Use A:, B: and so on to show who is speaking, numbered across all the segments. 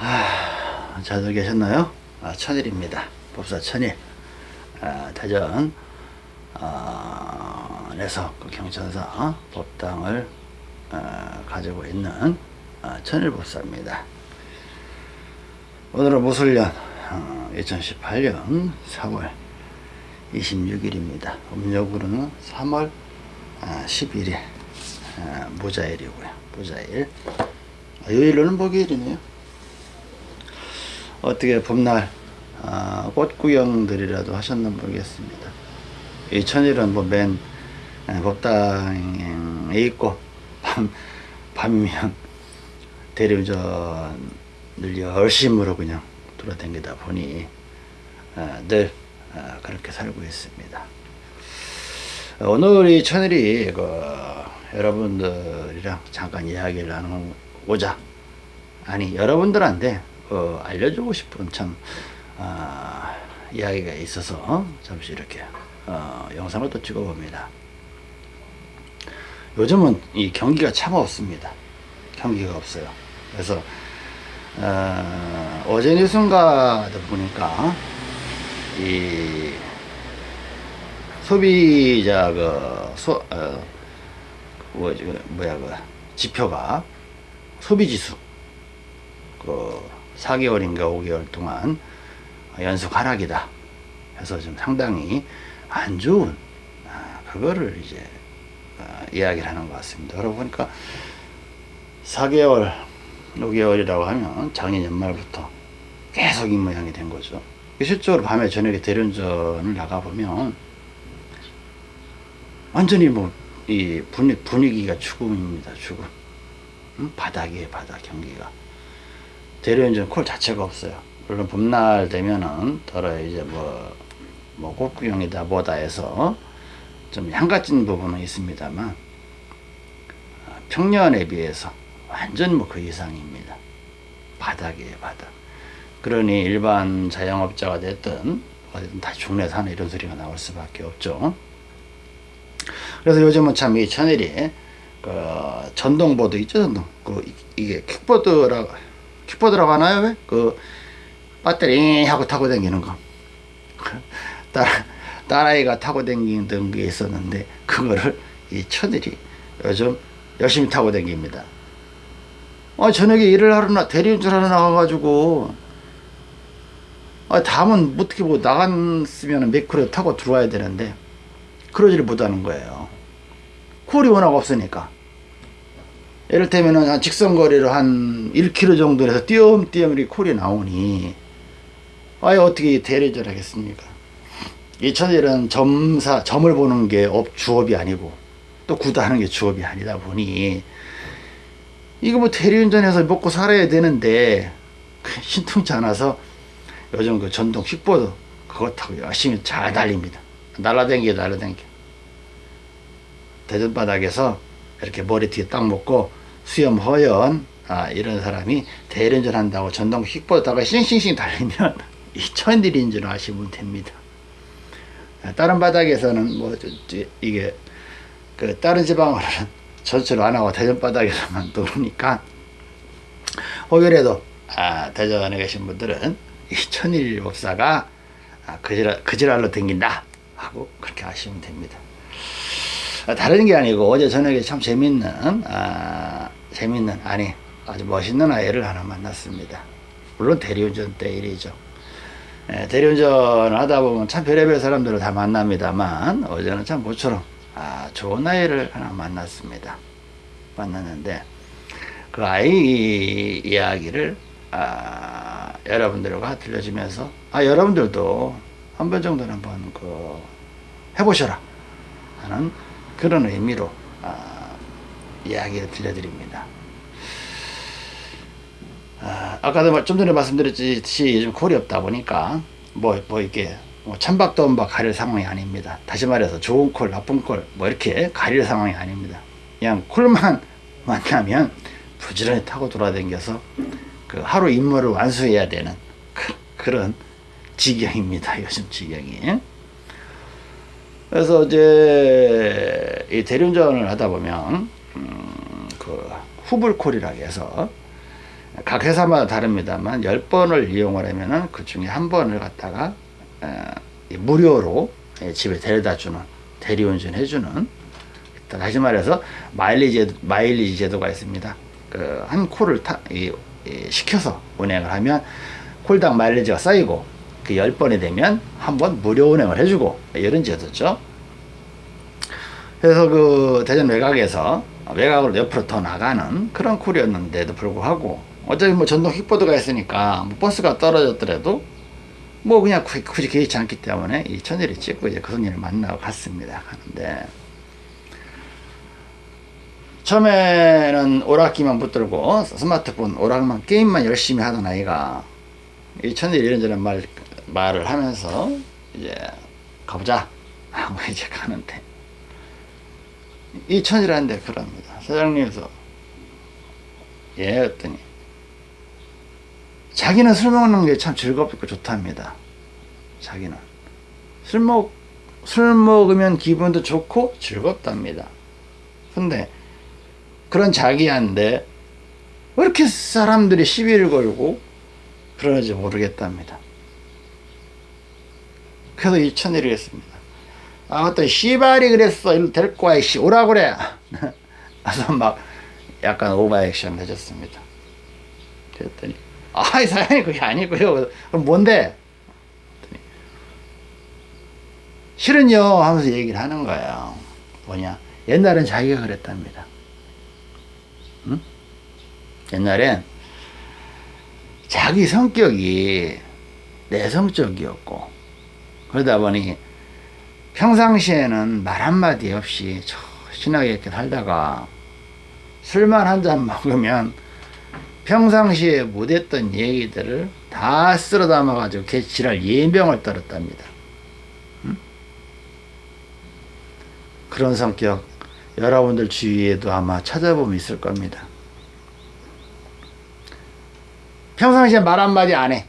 A: 아, 잘들 계셨나요? 아, 천일입니다. 법사 천일. 아, 대전 어, 에서 그 경천사 법당을 어, 가지고 있는 어, 천일법사입니다. 오늘은 무술년 어, 2018년 4월 26일입니다. 음력으로는 3월 아, 11일 아, 무자일이고요. 무자일. 아, 요일로는 목요일이네요. 어떻게 봄날 아, 꽃구경들이라도 하셨나 모르겠습니다. 이 천일은 뭐맨 법당에 있고 밤, 밤이면 대리운전을 열심으로 그냥 돌아다니다 보니 아, 늘 아, 그렇게 살고 있습니다. 오늘 이 천일이 그 여러분들이랑 잠깐 이야기를 나누고자 아니 여러분들한테 어, 알려주고 싶은 참 아, 이야기가 있어서 잠시 이렇게 어, 영상을 또 찍어봅니다. 요즘은 이 경기가 참 없습니다. 경기가 없어요. 그래서 어, 제 뉴스인가도 보니까 이 소비자 그 소, 어, 뭐, 뭐야 그 지표가 소비지수 그 4개월인가 5개월 동안 연속 하락이다 해서 좀 상당히 안 좋은 아, 그거를 이제 어, 이야기를 하는 것 같습니다. 그러고 보니까 4개월 5개월이라고 하면 작년 연말부터 계속 이 모양이 된 거죠. 실적으로 밤에 저녁에 대련전을 나가보면 완전히 뭐 이 분위기가 죽음입니다. 죽음. 응? 바닥이에요. 바닥 경기가. 대련전 콜 자체가 없어요. 물론 봄날 되면은 더러 이제 뭐, 뭐 꽃구경이다 뭐다 해서 좀 향같은 부분은 있습니다만 아, 평년에 비해서 완전 뭐 그 이상입니다. 바닥이에요 바닥. 그러니 일반 자영업자가 됐든 어디든 다 중내 사는 이런 소리가 나올 수밖에 없죠. 그래서 요즘은 참 이 천일이 그 전동보드 있죠 전동 그 이게 킥보드라고 킥보드 라고 하나요 왜? 그 배터리 하고 타고 다니는 거. 딸, 딸아이가 타고 다니던 게 있었는데 그거를 이 천일이 요즘 열심히 타고 다닙니다. 아 저녁에 일을 하러 나 대리운전 하러 나가가지고. 아 다음은 어떻게 뭐 나갔으면 매크로 타고 들어와야 되는데 그러지를 못하는 거예요. 콜이 워낙 없으니까 이를테면 직선거리로 한 1km 정도에서 띄엄띄엄 이렇게 콜이 나오니 아예 어떻게 대리전 하겠습니까? 이 천일은 점사 점을 보는 게 업, 주업이 아니고 또 굿 하는 게 주업이 아니다 보니 이거 뭐 대리운전해서 먹고 살아야 되는데 신통치 않아서 요즘 그 전동 킥보드 그거 타고 열심히 잘 달립니다. 날라댕겨 날라댕겨. 대전 바닥에서 이렇게 머리뒤에 딱 묶고 수염 허연 아, 이런 사람이 대리운전 한다고 전동 킥보드 타고 싱싱싱 달리면 이 천일인 줄 아시면 됩니다. 아, 다른 바닥에서는 뭐 이게 그 다른 지방으로는 전철 안 하고 대전 바닥에서만 도르니까 혹여라도 아, 대전에 계신 분들은 이 천일 법사가 아, 그지랄, 그지랄로 댕긴다 하고 그렇게 아시면 됩니다. 아, 다른 게 아니고 어제 저녁에 참 재밌는 아, 재밌는 아니 아주 멋있는 아이를 하나 만났습니다. 물론 대리운전 때 일이죠. 예, 대리운전을 하다 보면 참 별의별 사람들을 다 만납니다만 어제는 참 모처럼 아, 좋은 아이를 하나 만났습니다. 만났는데 그 아이 이야기를 아, 여러분들과 들려주면서 아 여러분들도 한 번 정도는 한번 그 해보셔라 하는 그런 의미로 아, 이야기를 들려드립니다. 아, 아까도 좀 전에 말씀드렸듯이 요즘 콜이 없다 보니까 뭐, 뭐 이렇게 뭐 찬박도 엄박 가릴 상황이 아닙니다. 다시 말해서 좋은 콜, 나쁜 콜, 뭐 이렇게 가릴 상황이 아닙니다. 그냥 콜만 만나면 부지런히 타고 돌아다녀서 그 하루 임무를 완수해야 되는 그, 런 지경입니다. 요즘 지경이. 그래서 이제 이 대륜전을 하다 보면 음, 그 후불콜이라고 해서 각 회사마다 다릅니다만 10번을 이용을 하면은 그 중에 한 번을 갖다가 어, 무료로 예, 집에 데려다 주는 대리운전 해주는 다시 말해서 마일리지 마일리지 제도가 있습니다. 그 한 콜을 타, 이, 이, 시켜서 운행을 하면 콜당 마일리지가 쌓이고 그 10번이 되면 한 번 무료 운행을 해주고 이런 제도죠. 그래서 그 대전 외곽에서 외곽으로 옆으로 더 나가는 그런 콜이었는데도 불구하고 어차피 뭐 전동 킥보드가 있으니까 뭐 버스가 떨어졌더라도 뭐 그냥 굳이, 굳이 개의치 않기 때문에 이 천일이 찍고 이제 그 손님을 만나고 갔습니다. 가는데 처음에는 오락기만 붙들고 스마트폰 오락만 게임만 열심히 하던 아이가 이 천일 이런저런 말, 말을 하면서 이제 가보자 하고 이제 가는데 이 천일한테 그럽니다. 사장님께서 예 했더니 자기는 술 먹는 게 참 즐겁고 좋답니다. 자기는 술 먹, 술 먹으면 기분도 좋고 즐겁답니다. 근데 그런 자기한테 왜 이렇게 사람들이 시비를 걸고 그러는지 모르겠답니다. 그래서 이 천일이 했습니다. 아, 어떤 씨발이 그랬어. 이리 데리고 와, 이씨. 오라 그래. 그래서 막 약간 오버액션 해줬습니다. 그랬더니, 아이, 사장님, 그게 아니고요. 그럼 뭔데? 실은요. 하면서 얘기를 하는 거예요. 뭐냐. 옛날엔 자기가 그랬답니다. 응? 옛날엔 자기 성격이 내성적이었고, 그러다 보니 평상시에는 말 한마디 없이 신나게 이렇게 살다가 술만 한 잔 먹으면 평상시에 못했던 얘기들을 다 쓸어 담아가지고 개 지랄 예병을 떨었답니다. 응? 그런 성격 여러분들 주위에도 아마 찾아보면 있을 겁니다. 평상시에 말 한마디 안 해.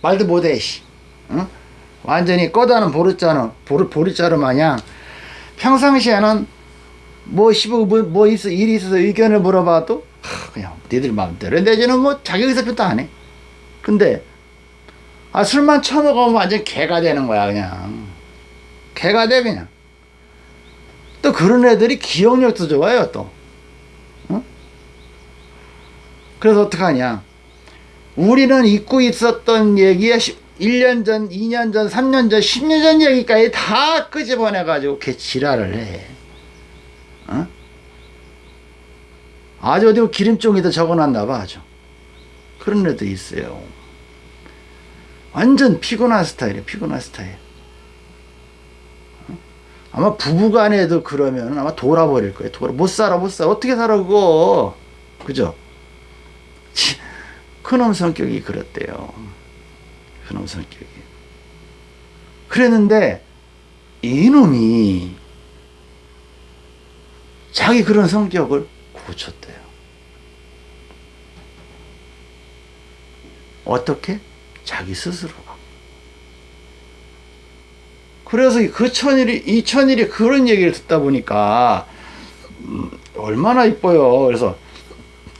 A: 말도 못해, 씨. 응? 완전히 꺼다는 보르자는 보르 보르자루 마냥. 평상시에는 뭐 시부 뭐, 뭐 있어 일이 있어서 의견을 물어봐도 하, 그냥 니들 마음대로. 내지는 뭐 자기 의사표도 안 해. 근데 아 술만 처먹으면 완전 개가 되는 거야 그냥. 개가 돼 그냥. 또 그런 애들이 기억력도 좋아요 또. 어? 그래서 어떡하냐. 우리는 잊고 있었던 얘기에 1년 전, 2년 전, 3년 전, 10년 전 얘기까지 다 끄집어내가지고 걔 지랄을 해. 어? 아주 어디 기름종이다 적어놨나 봐, 아주. 그런 애도 있어요. 완전 피곤한 스타일이에요, 피곤한 스타일. 어? 아마 부부간에도 그러면 아마 돌아버릴 거예요. 돌아. 못 살아, 못 살아. 어떻게 살아, 그거. 그죠? 큰놈 성격이 그렇대요. 그놈 성격이. 그랬는데 이놈이 자기 그런 성격을 고쳤대요. 어떻게? 자기 스스로가. 그래서 그 천일이, 이 천일이 그런 얘기를 듣다 보니까, 음, 얼마나 이뻐요. 그래서,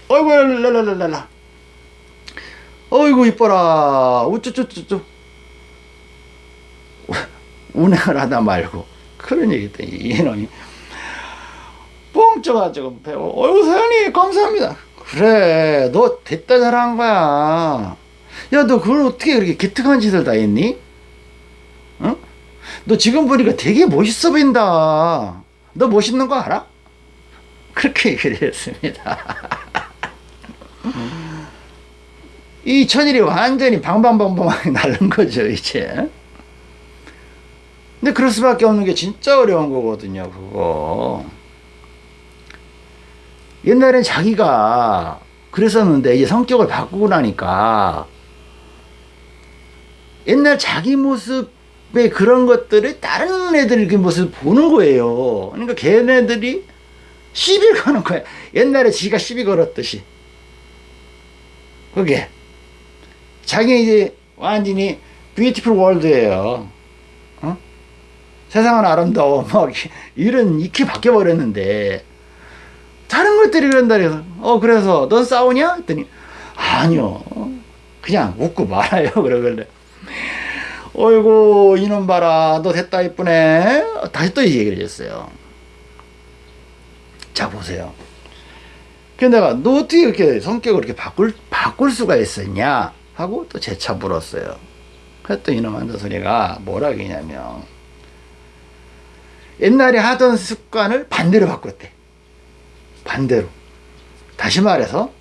A: 어이구, 랄랄랄랄라. 어이구 이뻐라. 우쭈쭈쭈쭈. 운행을 하다 말고. 그런 얘기 했더니 이놈이 뻥 쪄가지고 배워. 어이구 사장님 감사합니다. 그래 너 됐다 잘한 거야. 야 너 그걸 어떻게 그렇게 기특한 짓을 다 했니? 응? 너 지금 보니까 되게 멋있어 보인다. 너 멋있는 거 알아? 그렇게 얘기를 했습니다 이 천일이 완전히 방방방방하게 날른 거죠, 이제. 근데 그럴 수밖에 없는 게 진짜 어려운 거거든요, 그거. 옛날엔 자기가 그랬었는데 이제 성격을 바꾸고 나니까 옛날 자기 모습의 그런 것들을 다른 애들 그 모습을 보는 거예요. 그러니까 걔네들이 시비 거는 거야. 옛날에 지가 시비 걸었듯이. 그게. 자기 이제 완전히 뷰티풀 월드예요. 어? 세상은 아름다워. 막 이런 익히 바뀌어 버렸는데 다른 것들이 그런다 그래서 어 그래서 넌 싸우냐? 했더니 아 아니요. 그냥 웃고 말아요. 그러길래. 어이구, 이놈 봐라. 너 됐다, 이쁘네. 다시 또이 얘기를 했어요. 자, 보세요. 근데 내가 너 어떻게 이렇게 성격을 이렇게 바꿀, 바꿀 수가 있었냐? 하고 또 재차 물었어요. 그랬더니 이놈 한다 소리가 뭐라 그러냐면, 옛날에 하던 습관을 반대로 바꿨대. 반대로. 다시 말해서,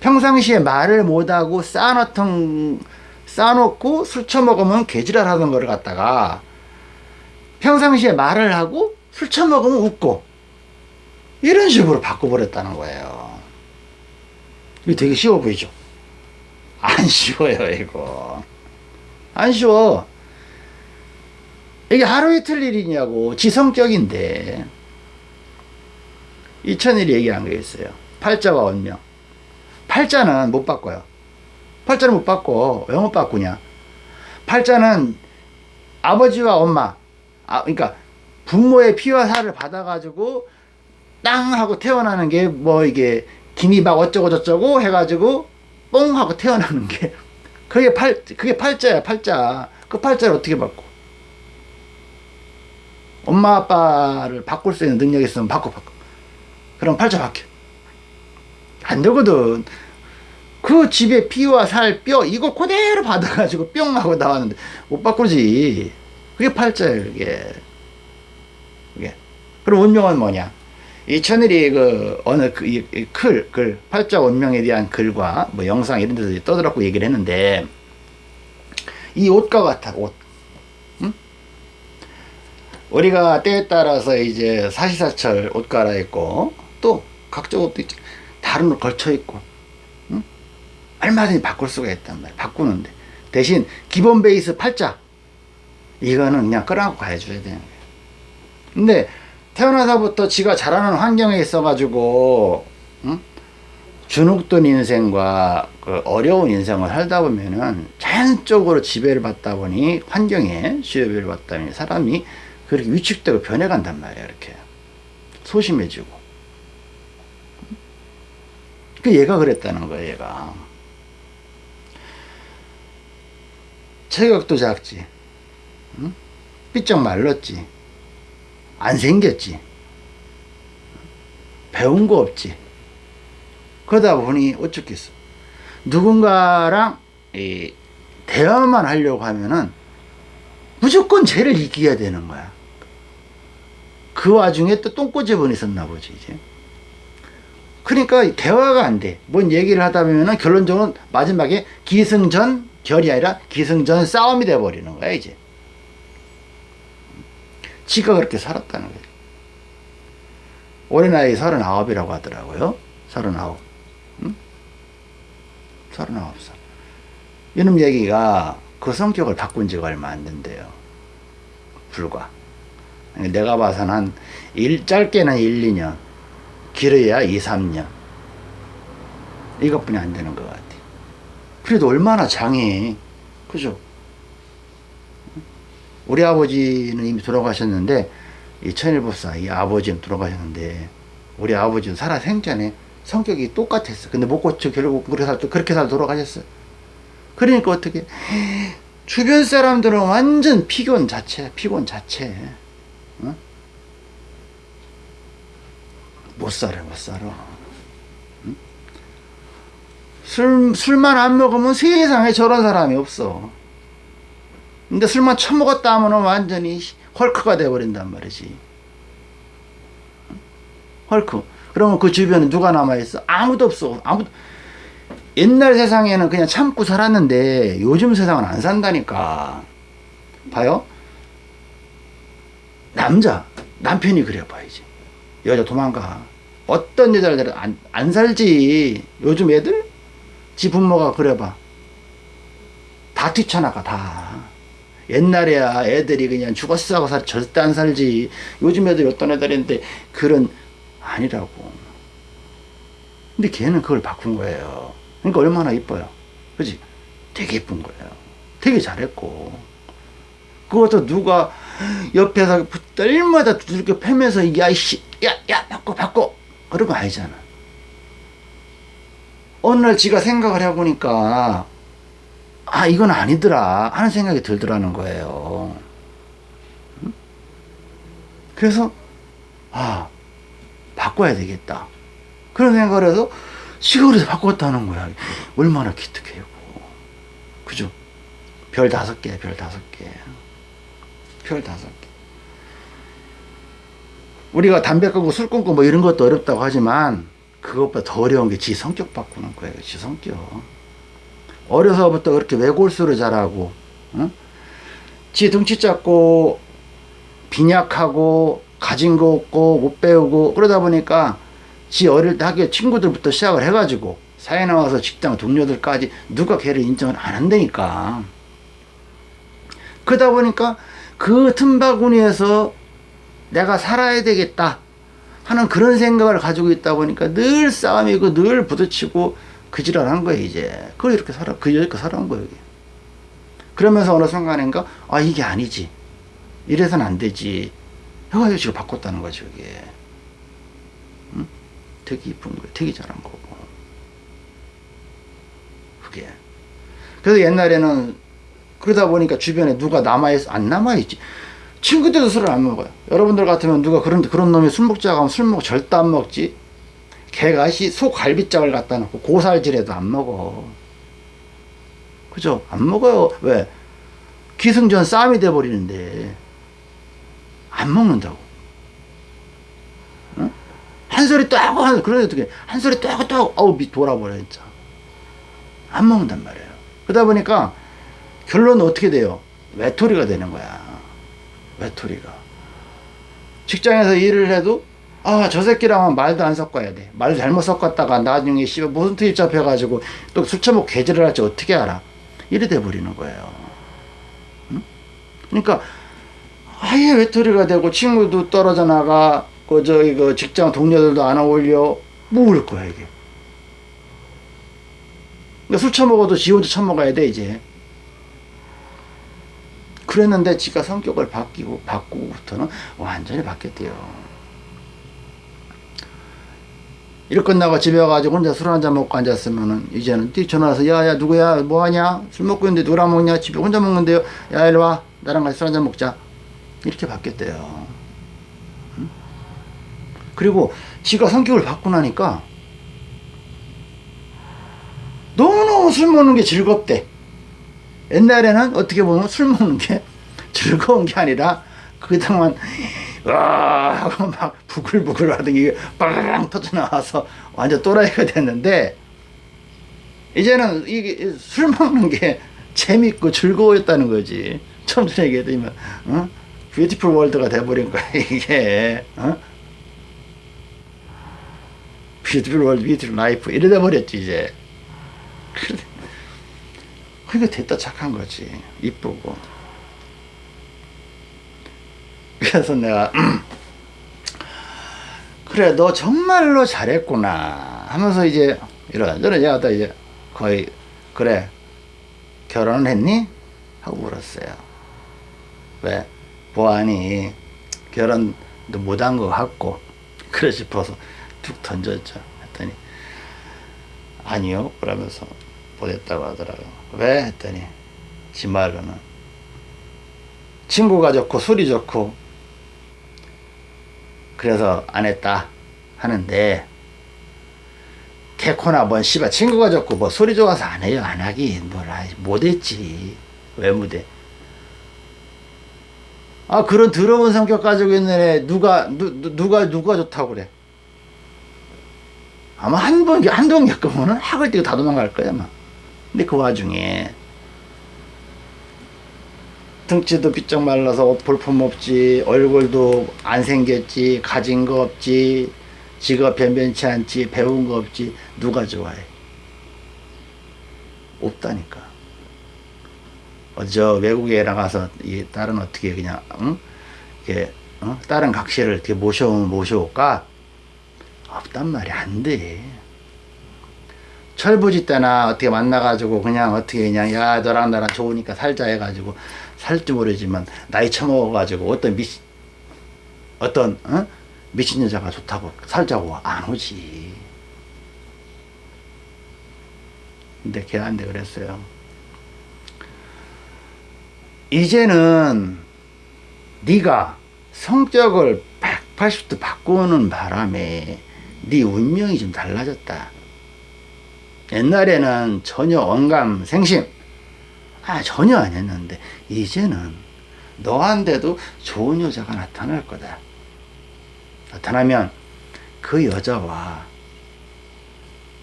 A: 평상시에 말을 못하고 쌓아놓던, 쌓아놓고 술 처먹으면 개지랄 하던 거를 갖다가, 평상시에 말을 하고 술 처먹으면 웃고, 이런 식으로 바꿔버렸다는 거예요. 이거 되게 쉬워 보이죠? 안 쉬워요, 이거. 안 쉬워. 이게 하루 이틀 일이냐고, 지성적인데. 이천일이 얘기한 게 있어요. 팔자와 원명. 팔자는 못 바꿔요. 팔자는 못 바꿔. 왜 못 바꾸냐? 팔자는 아버지와 엄마, 아, 그러니까 부모의 피와 살을 받아 가지고 땅 하고 태어나는 게 뭐 이게 김이 막 어쩌고 저쩌고 해가지고 뽕 하고 태어나는 게. 그게 팔 그게 팔자야 팔자. 그 팔자를 어떻게 바꿔? 엄마 아빠를 바꿀 수 있는 능력이 있으면 바꿔 바꿔. 그럼 팔자 바뀌어. 안 되거든. 그 집에 피와 살 뼈 이거 그대로 받아가지고 뿅 하고 나왔는데 못 바꾸지. 그게 팔자예요 그게. 그게. 그럼 운명은 뭐냐 이 천일이 그 어느 그, 이, 이 클, 글, 팔자 원명에 대한 글과 뭐 영상 이런 데서 떠들었고 얘기를 했는데 이 옷과 같아 옷. 응? 우리가 때에 따라서 이제 사시사철 옷 갈아입고 또 각종 옷도 있지. 다른 옷 걸쳐 입고 응? 얼마든지 바꿀 수가 있단 말이야. 바꾸는데 대신 기본 베이스 팔자 이거는 그냥 끌어안고 가해줘야 되는 거야. 근데 태어나서부터 지가 자라는 환경에 있어가지고 응? 주눅든 인생과 그 어려운 인생을 살다 보면은 자연적으로 지배를 받다 보니 환경에 지배를 받다 보니 사람이 그렇게 위축되고 변해간단 말이야 이렇게. 소심해지고. 그 얘가 그랬다는 거야 얘가. 체격도 작지. 응? 삐쩍 말랐지 안 생겼지. 배운 거 없지. 그러다 보니 어쩌겠어. 누군가랑 이 대화만 하려고 하면은 무조건 쟤를 이겨야 되는 거야. 그 와중에 또 똥꼬집은 있었나 보지, 이제. 그러니까 대화가 안 돼. 뭔 얘기를 하다 보면은 결론적으로 마지막에 기승전 결이 아니라 기승전 싸움이 돼 버리는 거야, 이제. 지가 그렇게 살았다는 거예요. 올해 나이 39이라고 하더라고요. 39. 응? 39살. 이놈 얘기가 그 성격을 바꾼 지가 얼마 안 된대요. 불과. 내가 봐서는 한 일, 짧게는 1, 2년, 길어야 2, 3년. 이것뿐이 안 되는 것 같아. 그래도 얼마나 장해. 그죠? 우리 아버지는 이미 돌아가셨는데 이 천일법사 이 아버지는 돌아가셨는데 우리 아버지는 살아 생전에 성격이 똑같았어. 근데 못 고쳐 결국 그렇게 살 그렇게 살 돌아가셨어. 그러니까 어떻게 주변 사람들은 완전 피곤 자체, 피곤 자체. 어? 못 살아, 못 살아. 응? 술, 술만 안 먹으면 세상에 저런 사람이 없어. 근데 술만 처먹었다 하면 완전히 헐크가 돼버린단 말이지. 헐크. 그러면 그 주변에 누가 남아있어? 아무도 없어. 아무도. 옛날 세상에는 그냥 참고 살았는데 요즘 세상은 안 산다니까. 봐요? 남자, 남편이 그래 봐야지. 여자 도망가. 어떤 여자를 안, 안 살지. 요즘 애들? 지 부모가 그래 봐. 다 뛰쳐나가, 다. 옛날에야 애들이 그냥 죽었어 하고 살, 절대 안 살지. 요즘 애들이 어떤 애들인데 그런 아니라고. 근데 걔는 그걸 바꾼 거예요. 그러니까 얼마나 이뻐요. 그지? 되게 이쁜 거예요. 되게 잘했고. 그것도 누가 옆에서 떨마다 두들겨 패면서 야, 이씨, 야, 야, 바꿔, 바꿔. 그런 거 아니잖아. 어느 날 지가 생각을 해보니까 아 이건 아니더라 하는 생각이 들더라는 거예요. 응? 그래서 아 바꿔야 되겠다 그런 생각을 해서 시골에서 바꿨다는 거야. 얼마나 기특해요. 그죠? 별 다섯 개, 별 다섯 개. 별 다섯 개. 우리가 담배 끊고 술 끊고 뭐 이런 것도 어렵다고 하지만 그것보다 더 어려운 게 지 성격 바꾸는 거예요. 지 성격. 어려서부터 그렇게 외골수로 자라고, 응? 지 등치 작고, 빈약하고, 가진 거 없고, 못 배우고, 그러다 보니까 지 어릴 때 학교 친구들부터 시작을 해가지고, 사회 나와서 직장 동료들까지 누가 걔를 인정을 안 한다니까. 그러다 보니까 그 틈바구니에서 내가 살아야 되겠다 하는 그런 생각을 가지고 있다 보니까 늘 싸움이고 늘 부딪히고 그 지랄 한 거예요, 이제. 그걸 이렇게 살아, 그 여지껏 살아온 거예요. 그러면서 어느 순간인가, 아, 이게 아니지. 이래서는 안 되지. 해가지고 지금 바꿨다는 거죠, 이게. 응? 되게 이쁜 거예요. 되게 잘한 거고. 그게. 그래서 옛날에는 그러다 보니까 주변에 누가 남아있, 안 남아있지. 친구들도 술을 안 먹어요. 여러분들 같으면 누가 그런, 그런 놈이 술 먹자고 하면 술 먹고 절대 안 먹지. 개가 시 소갈비짝을 갖다 놓고 고살질해도 안 먹어. 그죠? 안 먹어요. 왜? 기승전 싸움이 돼버리는데 안 먹는다고. 응? 한 소리 또 하고 한 그런 어떻게 한 소리 또 하고 또 하고 어우 밑 돌아버려 진짜. 안 먹는단 말이에요. 그러다 보니까 결론은 어떻게 돼요? 외톨이가 되는 거야. 외톨이가. 직장에서 일을 해도 아, 저 새끼랑은 말도 안 섞어야 돼. 말 잘못 섞었다가 나중에 씨발 무슨 트입 잡혀가지고 또 술 처먹고 개질을 할지 어떻게 알아? 이래 돼버리는 거예요. 응? 그러니까 아예 외톨이가 되고 친구도 떨어져 나가 그 저기 그 직장 동료들도 안 어울려 모를 거야 이게. 그러니까 술 처먹어도 지 혼자 처먹어야 돼 이제. 그랬는데 지가 성격을 바뀌고 바꾸고부터는 완전히 바뀌었대요. 일 끝나고 집에 와가지고 혼자 술 한잔 먹고 앉았으면은 이제는 띡 전화와서 야야 누구야? 뭐하냐? 술 먹고 있는데 누구랑 먹냐? 집에 혼자 먹는데요. 야 일로 와. 나랑 같이 술 한잔 먹자. 이렇게 바뀌었대요. 응? 그리고 지가 성격을 바꾸고 나니까 너무너무 술 먹는 게 즐겁대. 옛날에는 어떻게 보면 술 먹는 게 즐거운 게 아니라 그동안 와 하고 막 부글부글 하던 게빵 터져 나와서 완전 또라이가 됐는데 이제는 이게 술 먹는 게 재밌고 즐거웠다는 거지. 처음 전에 얘기했더니만 어? 뷰티풀 월드가 돼버린 거야 이게. 어? 뷰티풀 월드 뷰티풀 라이프 이래 돼버렸지 이제. 그러니까 됐다 착한 거지. 이쁘고 그래서 내가 그래 너 정말로 잘했구나 하면서 이제 이러저러 얘가 또 이제 거의 그래 결혼은 했니? 하고 물었어요 왜? 보안이 결혼도 못한 것 같고 그래 싶어서 툭 던졌죠 했더니 아니요 그러면서 보냈다고 하더라고요 왜? 했더니 지 말로는 친구가 좋고 술이 좋고 그래서 안 했다 하는데 개코나 뭔 씨발 친구가 좋고 뭐 소리 좋아서 안 해요. 안 하긴 뭐라 못했지. 왜 못해? 아 그런 더러운 성격 가지고 있는 애 누가 누, 누가 누가 좋다고 그래? 아마 한번 한동 겪으면은 학을 뛰고 다 도망갈 거야 아마. 근데 그 와중에 등치도 비쩍 말라서 볼품 없지 얼굴도 안 생겼지 가진 거 없지 직업 변변치 않지 배운 거 없지 누가 좋아해 없다니까 어저 외국에 나가서 이 딸은 어떻게 그냥 응? 이렇게 어? 다른 각시를 이렇게 모셔오면 모셔올까 없단 말이 안돼 철부지 때나 어떻게 만나가지고 그냥 어떻게 그냥 야 너랑 나랑 좋으니까 살자 해가지고 살지 모르지만 나이 처먹어가지고 어떤 미친 어떤 어? 미친 여자가 좋다고 살자고 안 오지 근데 걔한테 그랬어요. 이제는 네가 성격을 180도 바꾸는 바람에 네 운명이 좀 달라졌다. 옛날에는 전혀 언감 생심 아 전혀 안 했는데 이제는 너한테도 좋은 여자가 나타날 거다. 나타나면 그 여자와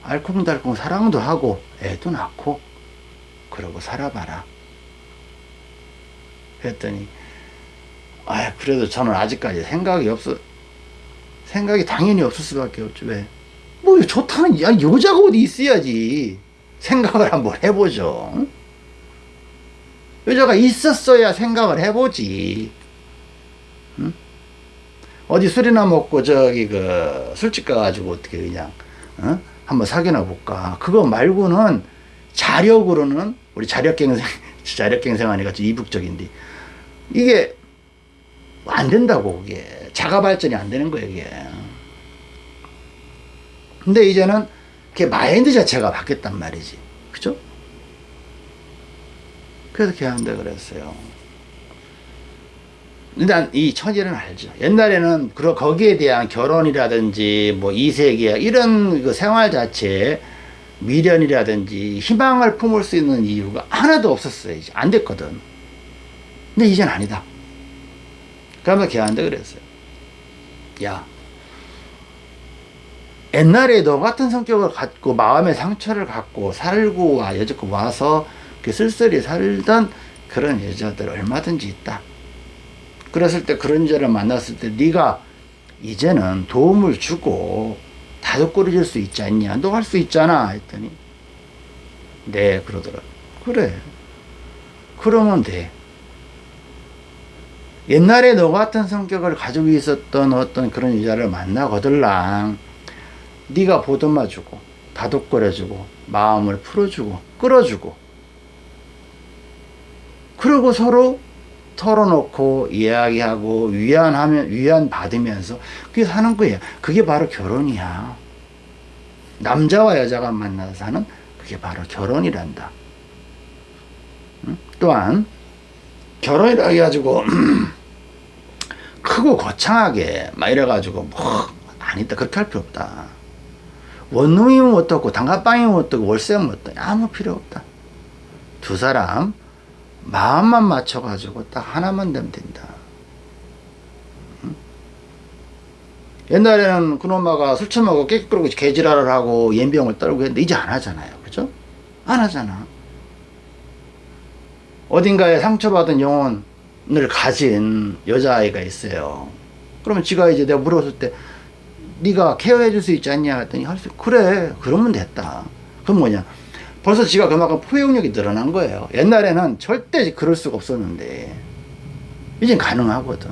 A: 알콩달콩 사랑도 하고 애도 낳고 그러고 살아봐라. 그랬더니 아 그래도 저는 아직까지 생각이 없어 생각이 당연히 없을 수밖에 없죠 왜? 뭐 좋다는 야 여자가 어디 있어야지 생각을 한번 해보죠 여자가 있었어야 생각을 해보지. 응? 어디 술이나 먹고 저기 그 술집 가가지고 어떻게 그냥 어? 한번 사귀나 볼까? 그거 말고는 자력으로는 우리 자력갱생 자력갱생하니까 좀 이북적인데 이게 안 된다고 그게. 자가 발전이 안 되는 거예요 이게. 근데 이제는 그 마인드 자체가 바뀌었단 말이지 그래서 걔한테 그랬어요. 일단 이 천일은 알죠. 옛날에는 그런 거기에 대한 결혼이라든지 뭐 이세계약 이런 그 생활 자체에 미련이라든지 희망을 품을 수 있는 이유가 하나도 없었어요 이제. 안 됐거든. 근데 이젠 아니다. 그러면 걔한테 그랬어요. 야, 옛날에 너 같은 성격을 갖고 마음의 상처를 갖고 살고 와 여지껏 와서 그 쓸쓸히 살던 그런 여자들 얼마든지 있다. 그랬을 때 그런 여자를 만났을 때 네가 이제는 도움을 주고 다독거려줄 수 있지 않냐? 너 할 수 있잖아. 했더니 네 그러더라. 그래. 그러면 돼. 옛날에 너 같은 성격을 가지고 있었던 어떤 그런 여자를 만나거들랑 네가 보듬어주고 다독거려주고 마음을 풀어주고 끌어주고 그리고 서로 털어놓고 이야기하고 위안하면 위안 받으면서 그게 사는 거예요. 그게 바로 결혼이야. 남자와 여자가 만나서 사는 그게 바로 결혼이란다. 또한 결혼이라 해가지고 크고 거창하게 막 이래가지고 뭐 아니다 그렇게 할 필요 없다 원룸이면 어떻고 단가방이면 어떻고 월세면 어떻고 아무 필요 없다 두 사람 마음만 맞춰가지고 딱 하나만 되면 된다 응? 옛날에는 그놈아가 술 처먹고 깨끗하고 개지랄을 하고 연병을 떨고 했는데 이제 안 하잖아요 그죠? 안 하잖아 어딘가에 상처받은 영혼 을 가진 여자아이가 있어요. 그러면 지가 이제 내가 물었을 때 네가 케어해 줄 수 있지 않냐 했더니 할 수 그래 그러면 됐다. 그럼 뭐냐 벌써 지가 그만큼 포용력이 늘어난 거예요. 옛날에는 절대 그럴 수가 없었는데 이젠 가능하거든.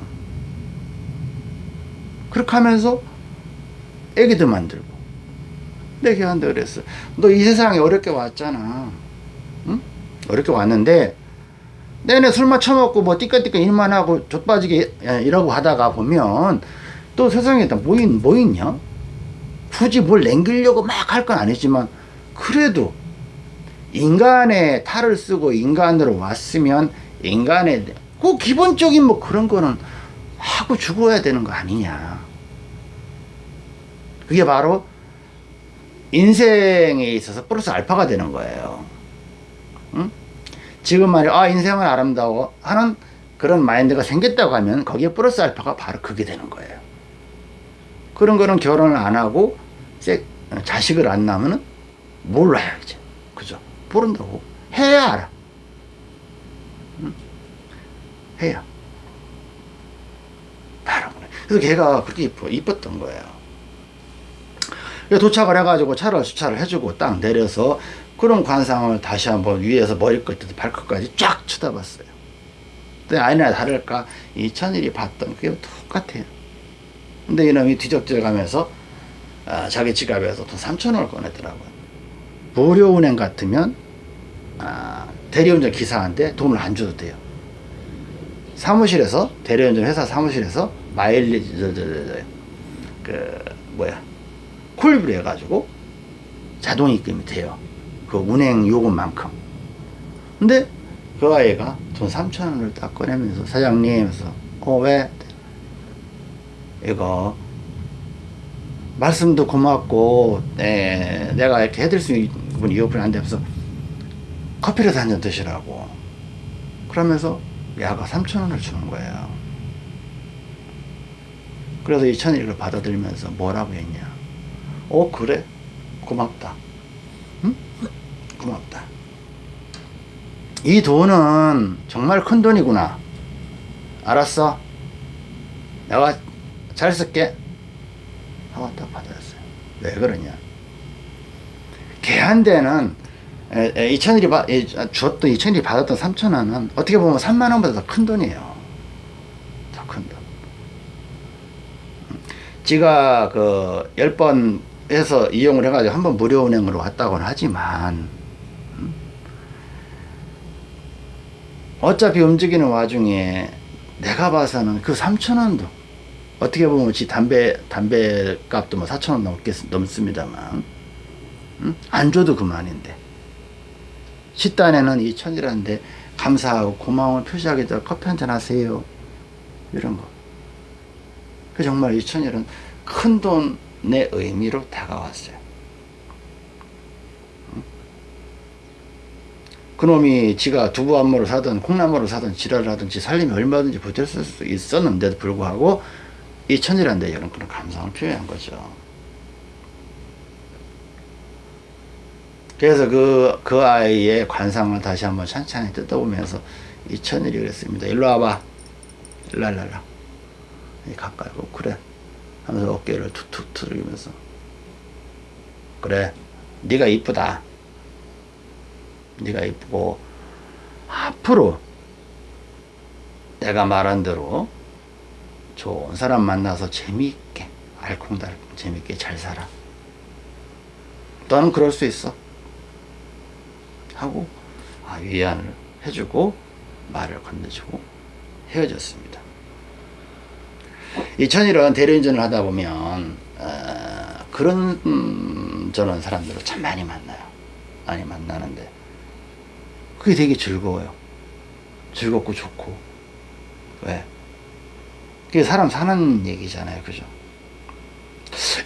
A: 그렇게 하면서 애기도 만들고 내가 한테 그랬어. 너 이 세상에 어렵게 왔잖아. 응? 어렵게 왔는데 내내 술만 처먹고 뭐 띠까띠까 일만 하고 좆빠지게 이러고 하다가 보면 또 세상에 뭐, 있, 뭐 있냐? 굳이 뭘 남기려고 막 할 건 아니지만 그래도 인간의 탈을 쓰고 인간으로 왔으면 인간의 그 기본적인 뭐 그런 거는 하고 죽어야 되는 거 아니냐. 그게 바로 인생에 있어서 플러스 알파가 되는 거예요. 응? 지금 말이야 아 인생은 아름다워 하는 그런 마인드가 생겼다고 하면 거기에 플러스 알파가 바로 그게 되는 거예요 그런 거는 결혼을 안 하고 자식을 안 낳으면 몰라요 이제 모른다고 해야 알아 응? 해야 바로 그래 그래서 걔가 그렇게 이뻐, 이뻤던 거예요 도착을 해가지고 차를 주차를 해주고 딱 내려서 그런 관상을 다시 한번 위에서 머리 끝부터 발끝까지 쫙 쳐다봤어요. 근데 아니나 다를까 이 천일이 봤던 그게 똑같아요. 근데 이놈이 뒤적져 가면서 아, 자기 지갑에서 돈 3천원을 꺼내더라고요. 무료은행 같으면 아, 대리운전 기사한테 돈을 안 줘도 돼요. 사무실에서 대리운전 회사 사무실에서 마일리지 저, 저, 저, 저, 그 뭐야 콜비를 해가지고 자동 입금이 돼요. 그 운행 요금만큼. 근데 그 아이가 돈 3천 원을 딱 꺼내면서 사장님 해서 어 왜? 이거 말씀도 고맙고 네, 내가 이렇게 해드릴 수 있는 이어폰이 안 돼서 커피라도 한 잔 드시라고. 그러면서 야가 3천 원을 주는 거예요. 그래서 이 천일을 받아들이면서 뭐라고 했냐. 어 그래? 고맙다. 응? 고맙다. 이 돈은 정말 큰 돈이구나. 알았어. 내가 잘 쓸게. 하고 딱 받았어요. 왜 그러냐. 걔한테는 2천일이 받, 에, 줬던 2천일이 받았던 3천 원은 어떻게 보면 3만 원보다 더 큰 돈이에요 더 큰 돈. 지가 그 10번 해서 이용을 해가지고 한 번 무료 운행으로 왔다고는 하지만 음? 어차피 움직이는 와중에 내가 봐서는 그 3천 원도 어떻게 보면 지 담배 담배 값도 뭐 4천 원 넘겠 넘습니다만 음? 안 줘도 그만인데 식단에는 2천이라는데 감사하고 고마움을 표시하기 위해서 커피 한잔 하세요 이런 거. 그 정말 2천이라는 큰 돈의 의미로 다가왔어요. 그놈이 지가 두부 안무를 사든 콩나물을 사든 지랄을 하든 지 살림이 얼마든지 버텼을 수 있었는데도 불구하고 이 천이라는 데 이런 그런 감상을 표현한 거죠. 그래서 그, 그 아이의 관상을 다시 한번 찬찬히 뜯어보면서 이 천일이 그랬습니다. 일로 와봐. 일로. 가까이 오고 그래. 하면서 어깨를 툭툭 두드리면서 그래. 네가 이쁘다. 네가 이쁘고 앞으로 내가 말한 대로 좋은 사람 만나서 재미있게 알콩달콩 재미있게 잘 살아 너는 그럴 수 있어 하고 아, 위안을 해주고 말을 건네주고 헤어졌습니다 이 천일은 대리운전을 하다 보면 어, 그런 음, 저런 사람들을 참 많이 만나요 많이 만나는데 그게 되게 즐거워요. 즐겁고 좋고. 왜? 그게 사람 사는 얘기잖아요. 그죠?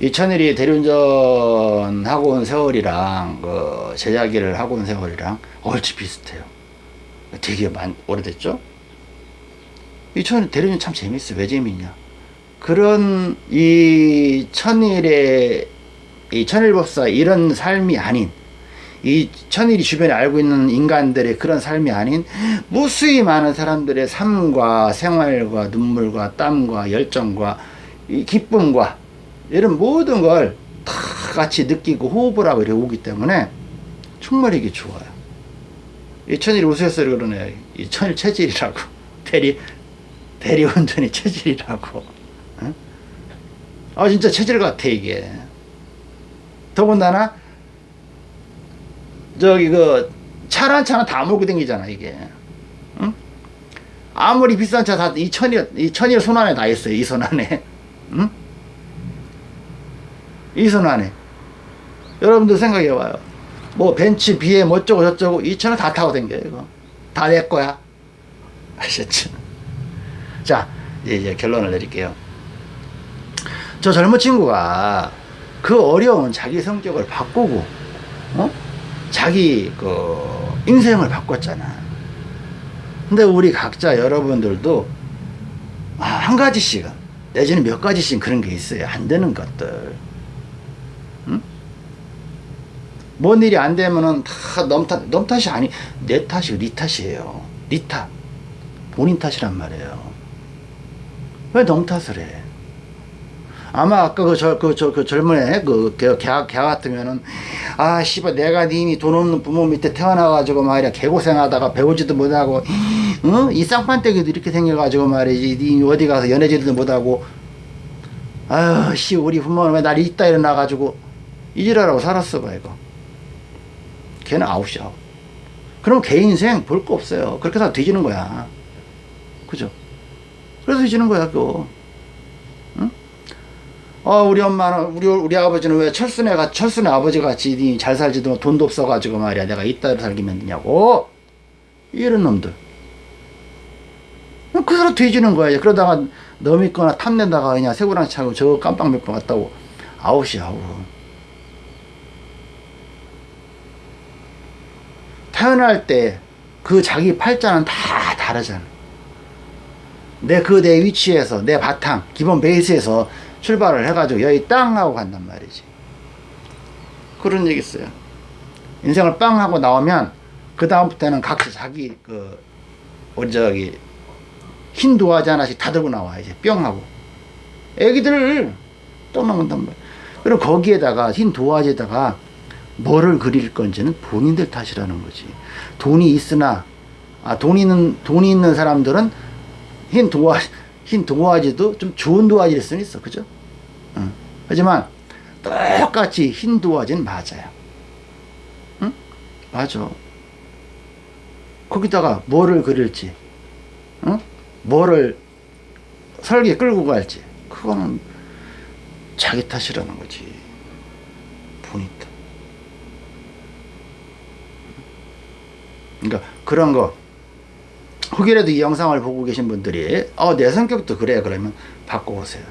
A: 이천일이 대리운전 하고 온 세월이랑 그 제자기를 하고 온 세월이랑 얼추 비슷해요. 되게 많, 오래됐죠? 이천일 대리운전 참 재밌어. 왜 재밌냐? 그런 이 천일의 이 천일법사 이런 삶이 아닌 이 천일이 주변에 알고 있는 인간들의 그런 삶이 아닌 무수히 많은 사람들의 삶과 생활과 눈물과 땀과 열정과 기쁨과 이런 모든 걸 다 같이 느끼고 호흡을 하고 이렇게 오기 때문에 정말 이게 좋아요. 이 천일이 웃어서 그러네. 이 천일 체질이라고. 대리, 대리운전이 체질이라고. 응? 아, 진짜 체질 같아, 이게. 더군다나 저기 그 차란 차는 다 몰고 다니잖아 이게 응? 아무리 비싼 차 다 이 천일 이 천일 손 안에 다 있어요 이 손 안에 응? 이손 안에 여러분들 생각해 봐요 뭐 벤츠 비에 뭐 어쩌고 저쩌고 이 차는 다 타고 댕겨요 이거 다 내 거야 아셨죠 자 이제 결론을 내릴게요 저 젊은 친구가 그 어려운 자기 성격을 바꾸고 어? 자기 그 인생을 바꿨잖아. 근데 우리 각자 여러분들도 아, 한 가지씩은 내지는 몇 가지씩 그런 게 있어요. 안 되는 것들. 응? 뭔 일이 안 되면은 다 넘 탓, 넘 탓이 아니, 내 탓이고 네 탓이에요. 네 탓. 본인 탓이란 말이에요. 왜 넘 탓을 해? 아마 아까 그, 저, 그, 저, 그 젊은 애, 그, 개, 개, 개 같으면은, 아, 씨발, 내가 니니 돈 없는 부모 밑에 태어나가지고 말이야, 개고생하다가 배우지도 못하고, 어? 이 쌍판떼기도 이렇게 생겨가지고 말이지, 니 어디 가서 연애지도 못하고, 아유, 씨, 우리 부모는 왜날 이따 일어나가지고, 이지라라고 살았어 봐, 이거. 걔는 아웃이야. 그럼 개 인생 볼 거 없어요. 그렇게 해서 뒤지는 거야. 그죠? 그래서 뒤지는 거야, 그거. 어 우리 엄마는 우리 우리 아버지는 왜 철순애가 철순애 아버지 같이 니잘 살지도 돈도 없어가지고 말이야 내가 이따위로 살기면 되냐고 이런 놈들 그 사람 뒤지는 거야 그러다가 너 믿거나 탐내다가 그냥 새우랑 차고 저 깜빵 몇번 갔다고 아웃이야 아웃 태어날 때 그 자기 팔자는 다 다르잖아. 내 그 내 위치에서 내 바탕 기본 베이스에서 출발을 해가지고 여기 땅 하고 간단 말이지. 그런 얘기 있어요. 인생을 빵 하고 나오면 그 다음부터는 각자 자기 그 우리 저기 흰 도화지 하나씩 다 들고 나와 이제 뿅 하고. 애기들 떠나간단 말이야. 그럼 거기에다가 흰 도화지에다가 뭐를 그릴 건지는 본인들 탓이라는 거지 돈이 있으나 아 돈이 있는 돈이 있는 사람들은 흰 도화 흰 도화지도 좀 좋은 도화지일 수는 있어 그죠? 응. 하지만 똑같이 흰 도화지는 맞아요 응? 맞아 거기다가 뭐를 그릴지 응? 뭐를 설계 끌고 갈지 그거는 자기 탓이라는 거지 본인 탓 그러니까 그런 거. 혹이라도 이 영상을 보고 계신 분들이 어, 내 성격도 그래. 그러면 바꿔보세요.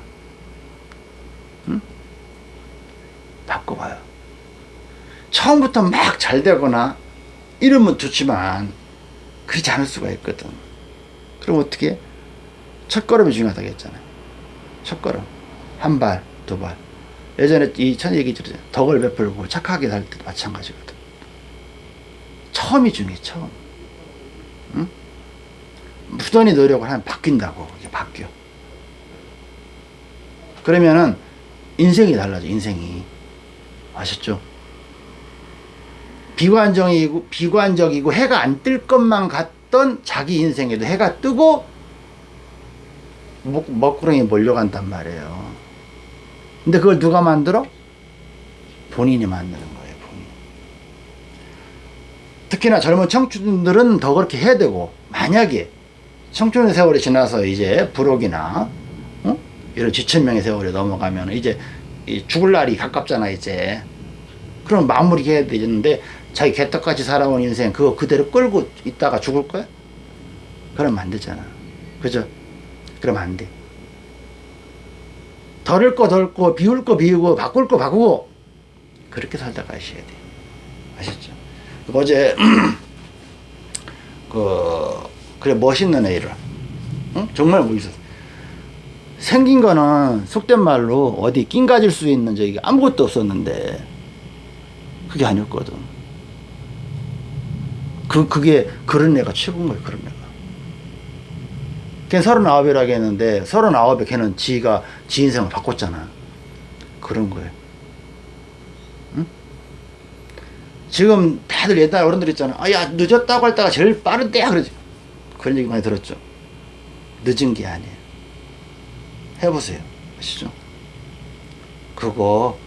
A: 응? 바꿔봐요. 처음부터 막 잘 되거나 이러면 좋지만 그렇지 않을 수가 있거든. 그럼 어떻게? 해? 첫 걸음이 중요하다고 했잖아요. 첫 걸음. 한 발, 두 발. 예전에 이 천 얘기 들었잖아요. 덕을 베풀고 착하게 살 때도 마찬가지거든 처음이 중요해 처음 응? 부단히 노력을 하면 바뀐다고 이제 바뀌어 그러면은 인생이 달라져 인생이 아셨죠? 비관적이고 비관적이고 해가 안 뜰 것만 같던 자기 인생에도 해가 뜨고 먹, 먹구렁이 몰려간단 말이에요 근데 그걸 누가 만들어? 본인이 만드는 거예요 특히나 젊은 청춘들은 더 그렇게 해야 되고 만약에 청춘의 세월이 지나서 이제 부록이나 어? 이런 지천명의 세월이 넘어가면 이제 이 죽을 날이 가깝잖아 이제 그럼 마무리 해야 되는데 자기 개떡같이 살아온 인생 그거 그대로 끌고 있다가 죽을 거야? 그러면 안 되잖아 그죠? 그러면 안돼 덜을 거 덜고 비울 거 비우고 바꿀 거 바꾸고 그렇게 살다 가셔야 돼? 어제 그 그래 멋있는 애를 응? 정말 멋있었어. 생긴 거는 속된 말로 어디 낀 가질 수 있는 저기 아무것도 없었는데 그게 아니었거든. 그 그게 그런 애가 최고인 거예요 그런 애가. 걔 서른아홉이라고 했는데 서른아홉에 걔는 지가 지 인생을 바꿨잖아. 그런 거예요 응? 지금 다들 옛날 어른들 있잖아. 아 야 늦었다고 할 때가 제일 빠른 때야 그러지. 그런 얘기 많이 들었죠. 늦은 게 아니에요. 해보세요. 아시죠? 그거